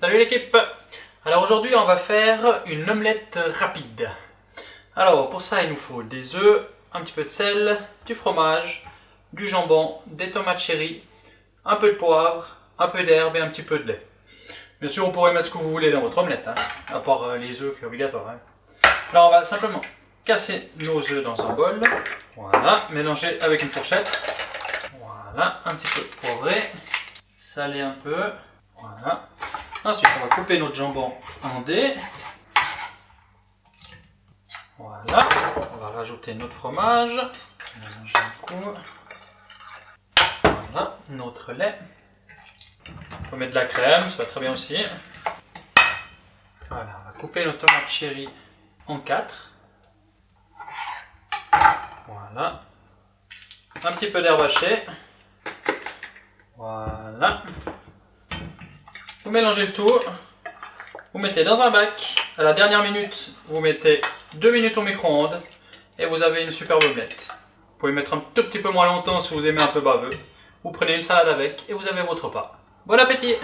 Salut l'équipe Alors aujourd'hui on va faire une omelette rapide. Alors pour ça il nous faut des œufs, un petit peu de sel, du fromage, du jambon, des tomates cherry, un peu de poivre, un peu d'herbe et un petit peu de lait. Bien sûr vous pourrez mettre ce que vous voulez dans votre omelette, hein, à part euh, les œufs qui est obligatoire. Hein. Alors on va simplement casser nos œufs dans un bol. Voilà, mélanger avec une fourchette. Voilà, un petit peu poivré, saler un peu. Voilà. Ensuite, on va couper notre jambon en dés. Voilà. On va rajouter notre fromage. Voilà, notre lait. On peut mettre de la crème, ça va très bien aussi. Voilà, on va couper nos tomates cherry en quatre. Voilà. Un petit peu d'herbe hachée. Voilà. Vous mélangez le tout. Vous mettez dans un bac. À la dernière minute, vous mettez 2 minutes au micro-ondes. Et vous avez une superbe omelette. Vous pouvez mettre un tout petit peu moins longtemps si vous aimez un peu baveux. Vous prenez une salade avec et vous avez votre repas. Bon appétit